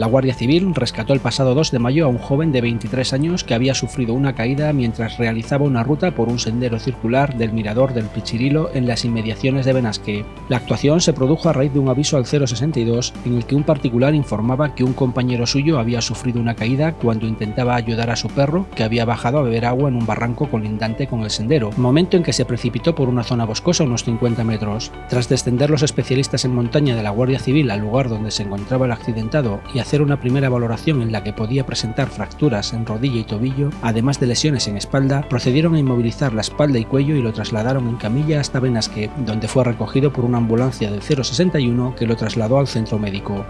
La Guardia Civil rescató el pasado 2 de mayo a un joven de 23 años que había sufrido una caída mientras realizaba una ruta por un sendero circular del mirador del Pichirilo en las inmediaciones de Benasque. La actuación se produjo a raíz de un aviso al 062 en el que un particular informaba que un compañero suyo había sufrido una caída cuando intentaba ayudar a su perro que había bajado a beber agua en un barranco colindante con el sendero, momento en que se precipitó por una zona boscosa unos 50 metros. Tras descender los especialistas en montaña de la Guardia Civil al lugar donde se encontraba el accidentado y hacer una primera valoración en la que podía presentar fracturas en rodilla y tobillo, además de lesiones en espalda, procedieron a inmovilizar la espalda y cuello y lo trasladaron en camilla hasta Benasque, donde fue recogido por una ambulancia del 061 que lo trasladó al centro médico.